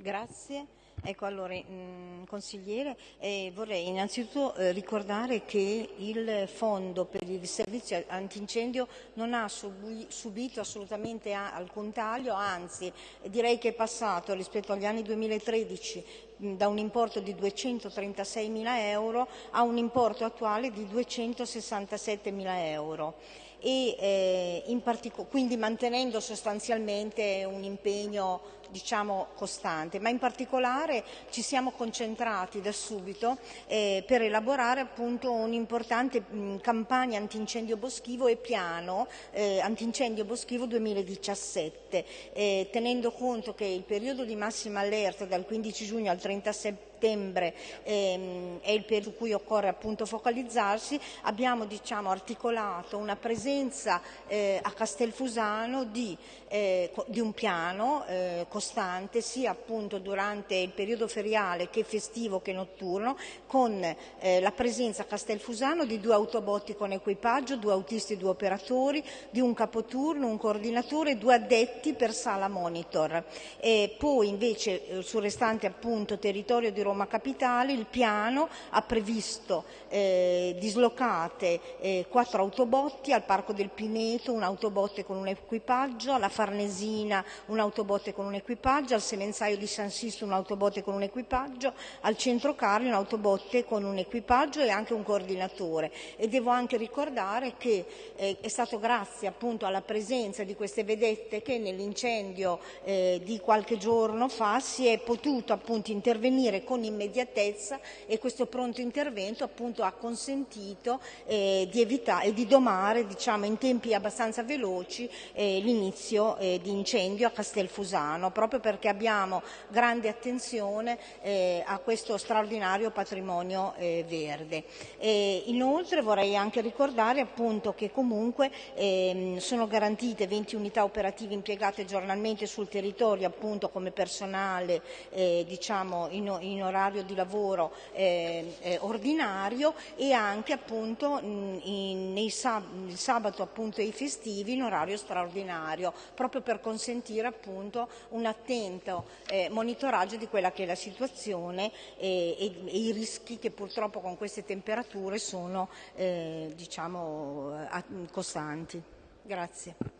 Grazie. Ecco, allora, mh, mm, consigliere, eh, vorrei innanzitutto eh, ricordare che il fondo per il servizio antincendio non ha subi subito assolutamente alcun taglio, anzi direi che è passato rispetto agli anni 2013 mh, da un importo di 236 mila euro a un importo attuale di 267 mila euro e eh, quindi mantenendo sostanzialmente un impegno diciamo, costante, ma in particolare ci siamo concentrati da subito eh, per elaborare un'importante campagna antincendio boschivo e piano eh, antincendio boschivo 2017, eh, tenendo conto che il periodo di massima allerta dal 15 giugno al 30 settembre ehm, è il periodo su cui occorre appunto focalizzarsi, abbiamo diciamo, articolato una presenza eh, a Castelfusano di, eh, di un piano eh, costante sia appunto durante il periodo feriale che festivo che notturno con eh, la presenza a Castelfusano di due autobotti con equipaggio, due autisti e due operatori, di un capoturno, un coordinatore e due addetti per sala monitor. E poi invece eh, sul restante appunto territorio di Roma Capitale il piano ha previsto eh, dislocate eh, quattro autobotti al Parco del Pineto, un autobotte con un equipaggio, alla Farnesina un autobotte con un equipaggio equipaggio, al semenzaio di San Sisto un autobotte con un equipaggio, al centro Carli un autobotte con un equipaggio e anche un coordinatore. E devo anche ricordare che eh, è stato grazie appunto alla presenza di queste vedette che nell'incendio eh, di qualche giorno fa si è potuto appunto intervenire con immediatezza e questo pronto intervento appunto ha consentito eh, di evitare e di domare diciamo in tempi abbastanza veloci eh, l'inizio eh, di incendio a Castelfusano proprio perché abbiamo grande attenzione eh, a questo straordinario patrimonio eh, verde. E inoltre vorrei anche ricordare appunto che comunque ehm, sono garantite 20 unità operative impiegate giornalmente sul territorio appunto come personale eh, diciamo in, in, orario di lavoro eh, eh, ordinario e anche appunto in, nei sab il sabato appunto e i festivi in orario straordinario proprio per consentire appunto una attento eh, monitoraggio di quella che è la situazione e, e, e, i rischi che purtroppo con queste temperature sono eh, diciamo, costanti. Grazie.